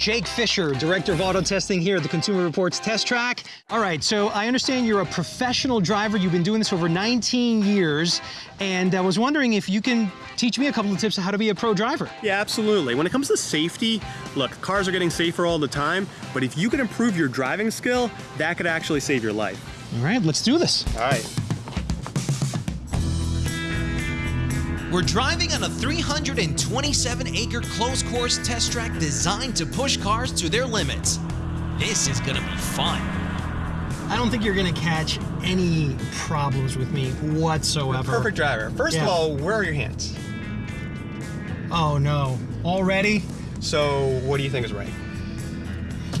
Jake Fisher, Director of Auto Testing here at the Consumer Reports Test Track. All right, so I understand you're a professional driver. You've been doing this for over 19 years, and I was wondering if you can teach me a couple of tips on how to be a pro driver. Yeah, absolutely. When it comes to safety, look, cars are getting safer all the time, but if you can improve your driving skill, that could actually save your life. All right, let's do this. All right. We're driving on a 327 acre closed course test track designed to push cars to their limits. This is gonna be fun. I don't think you're gonna catch any problems with me whatsoever. Perfect driver. First Yeah. of all, where are your hands? Oh no, already? So, what do you think is right?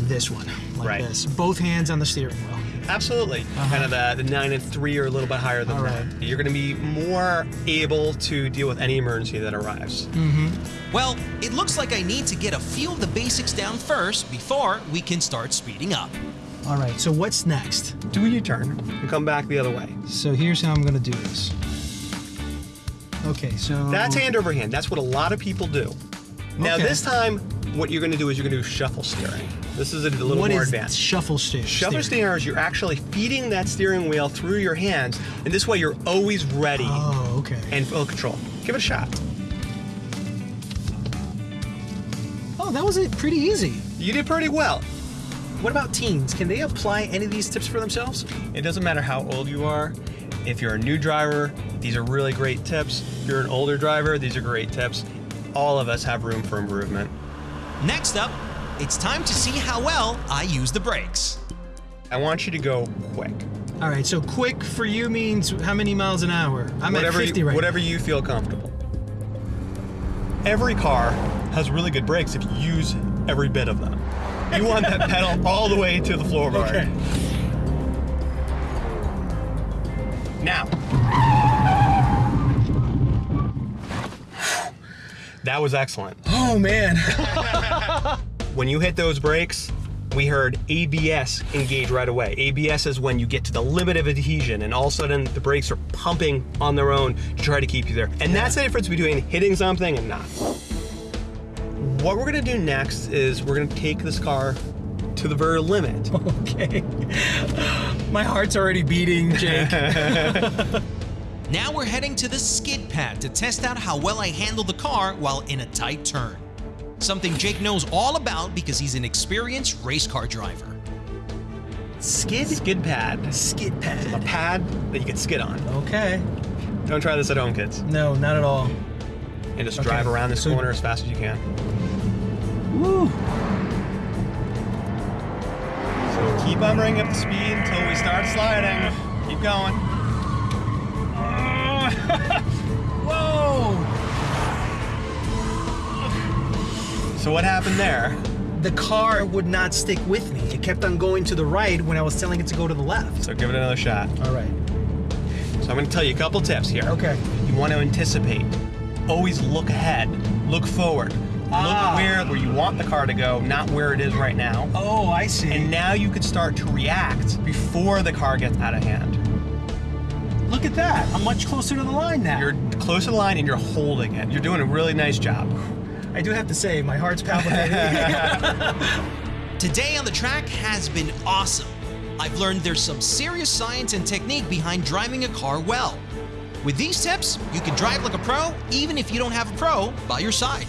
This one, like Right. this. Both hands on the steering wheel. Absolutely. Uh-huh. Kind of the, the 9 and 3 are a little bit higher than All that. right. You're going to be more able to deal with any emergency that arrives. Mm-hmm. Well, it looks like I need to get a few of the basics down first before we can start speeding up. All right, so what's next? Do a U-turn and come back the other way. So here's how I'm gonna do this. Okay, so That's hand over hand. That's what a lot of people do. Now, Okay. this time, what you're going to do is you're going to do shuffle steering. This is a little What more is advanced. shuffle steering? Shuffle steering is you're actually feeding that steering wheel through your hands, and this way you're always ready Oh, okay. and full control. Give it a shot. oh, that was it. Pretty easy. You did pretty well. What about teens? Can they apply any of these tips for themselves? It doesn't matter how old you are. If you're a new driver, these are really great tips. If you're an older driver, these are great tips. All of us have room for improvement. Next up, it's time to see how well I use the brakes. I want you to go quick. All right, so quick for you means how many miles an hour? I'm whatever at 50 you, right whatever you feel comfortable. Every car has really good brakes if you use every bit of them. You want that pedal all the way to the floorboard. Okay. Now. That was excellent. Oh man. When you hit those brakes, we heard ABS engage right away. ABS is when you get to the limit of adhesion and all of a sudden the brakes are pumping on their own to try to keep you there. And that's the difference between hitting something and not. What we're gonna do next is we're gonna take this car to the very limit. okay. My heart's already beating, Jake. Now we're heading to the skid pad to test out how well I handle the car while in a tight turn. Something Jake knows all about because he's an experienced race car driver. skid? Skid pad. Skid pad. A pad. pad that you can skid on. Okay. Don't try this at home, kids. No, not at all. And just Okay, drive around this so- corner as fast as you can. Woo. So keep on bringing up the speed until we start sliding. Keep going. Whoa. So what happened there? The car would not stick with me. It kept on going to the right when I was telling it to go to the left. So give it another shot. All right. So I'm going to tell you a couple tips here. Okay. You want to anticipate. Always look ahead. Look forward. Ah. Look where where you want the car to go, not where it is right now. Oh, I see. And now you could start to react before the car gets out of hand. Look at that. I'm much closer to the line now. You're close to the line and you're holding it. You're doing a really nice job. I do have to say, my heart's palpitating. Today on the track has been awesome. I've learned there's some serious science and technique behind driving a car well. With these tips, you can drive like a pro even if you don't have a pro by your side.